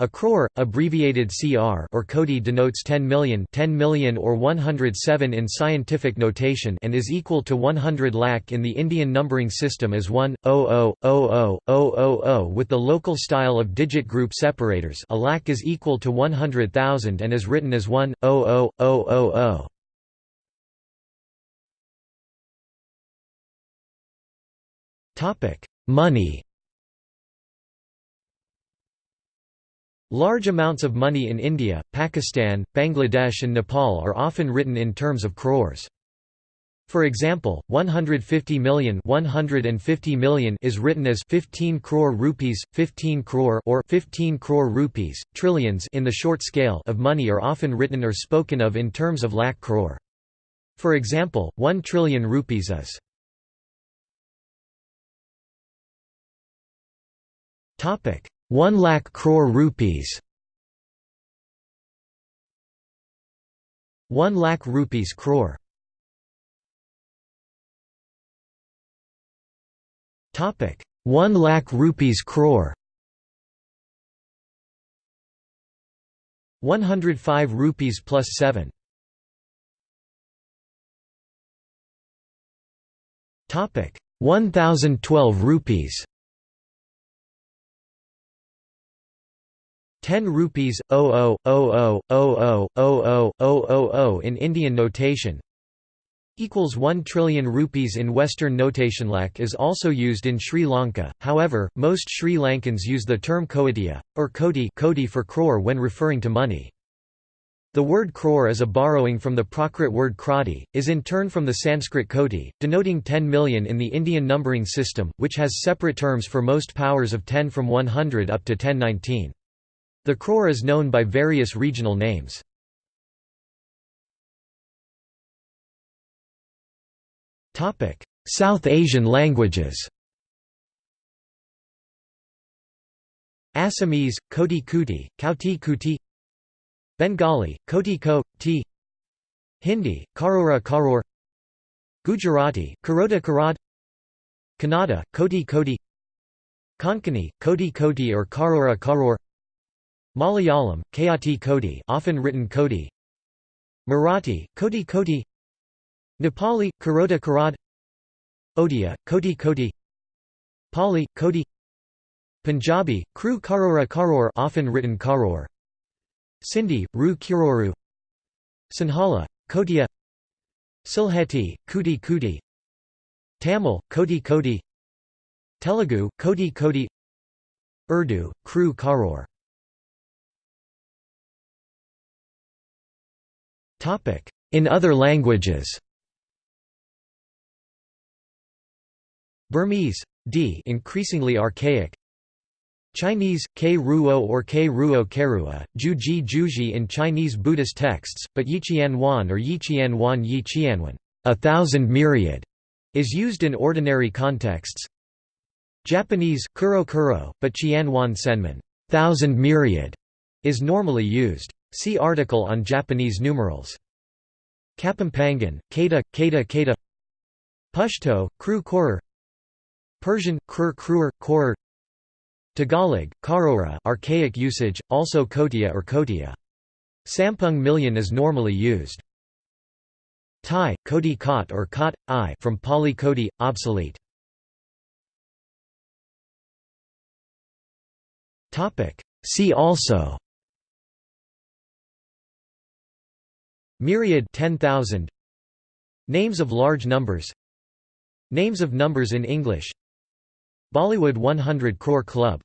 A crore, abbreviated CR or Kodi denotes 10 million, 10 million or 107 in scientific notation and is equal to 100 lakh in the Indian numbering system as 1, 00, 00, 000 with the local style of digit group separators a lakh is equal to 100,000 and is written as 1, 00, 000. Money Large amounts of money in India, Pakistan, Bangladesh and Nepal are often written in terms of crores. For example, 150 million 150 million is written as 15 crore rupees, 15 crore or 15 crore rupees, trillions in the short scale of money are often written or spoken of in terms of lakh crore. For example, 1 trillion rupees is Topic 1 lakh crore rupees. 1 lakh rupees crore. Topic. 1 lakh rupees crore. 105 rupees plus 7 topic. 1012 rupees 10 rupees 0000000000 in Indian notation equals 1 trillion rupees in western notation lakh is also used in Sri Lanka however most Sri Lankans use the term koatia or kodi kodi for crore when referring to money the word crore is a borrowing from the Prakrit word krati, is in turn from the Sanskrit koti, denoting 10 million in the Indian numbering system, which has separate terms for most powers of 10 from 100 up to 1019. The crore is known by various regional names. South Asian languages. Assamese, Koti Kuti, Kauti Kuti. Bengali, Koti Ko, T Hindi, Karora Karor. Gujarati, Karota Karad. Kannada, Koti Koti. Konkani, Koti Koti or Karora Karor Malayalam, Kayati Kodi often written Kodi. Marathi, Koti Koti Nepali, Karota Karad. Odia, Koti Koti Pali, Kodi. Punjabi, Kru Karora Karor often written Karor. Sindhi, Ru Kuroru Sinhala, Kotia Silheti, Kuti Kuti Tamil, Koti Koti Telugu, Koti Koti Urdu, Kru Karor In other languages Burmese, d increasingly archaic Chinese, K Ruo or K Ruo Kerua, Ju Ji Juji in Chinese Buddhist texts, but Yiqian Wan or Yiqian Wan Yiqianwan a thousand myriad, is used in ordinary contexts. Japanese, Kuro Kuro, but Qianwan Senman thousand myriad, is normally used. See article on Japanese numerals. Kapampangan, Kata, Kata Kata Pashto, Kru Korer Persian, Krur Kruer, Korer Tagalog, Karora archaic usage, also Kotia or Kotia. Sampung million is normally used. Thai, Kodi Kot or Kot, I from Pali Kodi, obsolete. See also Myriad 10,000 Names of large numbers. Names of numbers in English. Bollywood 100 Crore Club